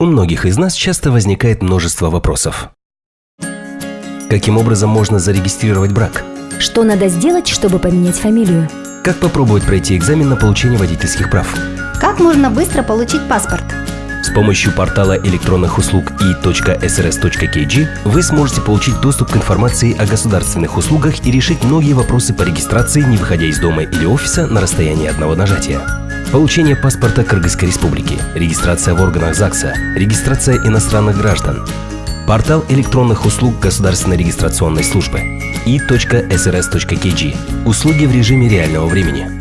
У многих из нас часто возникает множество вопросов. Каким образом можно зарегистрировать брак? Что надо сделать, чтобы поменять фамилию? Как попробовать пройти экзамен на получение водительских прав? Как можно быстро получить паспорт? С помощью портала электронных услуг i.srs.kg вы сможете получить доступ к информации о государственных услугах и решить многие вопросы по регистрации, не выходя из дома или офиса на расстоянии одного нажатия. Получение паспорта Кыргызской Республики, регистрация в органах ЗАГСа, регистрация иностранных граждан. Портал электронных услуг Государственной регистрационной службы i.srs.kg. Услуги в режиме реального времени.